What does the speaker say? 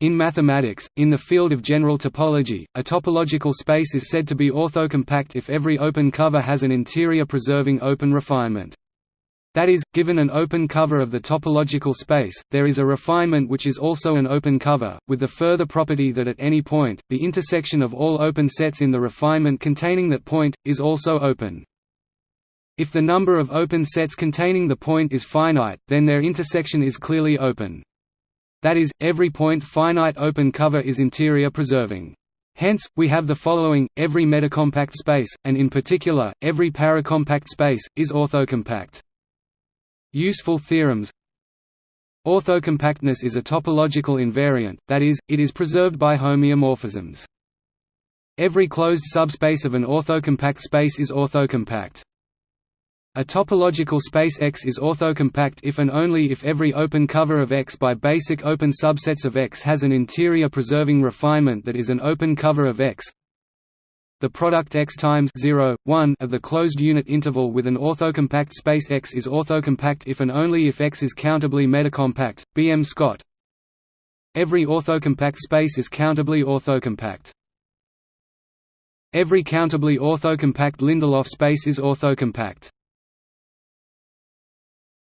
In mathematics, in the field of general topology, a topological space is said to be orthocompact if every open cover has an interior preserving open refinement. That is, given an open cover of the topological space, there is a refinement which is also an open cover, with the further property that at any point, the intersection of all open sets in the refinement containing that point, is also open. If the number of open sets containing the point is finite, then their intersection is clearly open. That is, every point finite open cover is interior preserving. Hence, we have the following, every metacompact space, and in particular, every paracompact space, is orthocompact. Useful theorems Orthocompactness is a topological invariant, that is, it is preserved by homeomorphisms. Every closed subspace of an orthocompact space is orthocompact. A topological space X is orthocompact if and only if every open cover of X by basic open subsets of X has an interior preserving refinement that is an open cover of X. The product X times 0, 1 of the closed unit interval with an orthocompact space X is orthocompact if and only if X is countably metacompact. B. M. Scott. Every orthocompact space is countably orthocompact. Every countably orthocompact Lindelof space is orthocompact.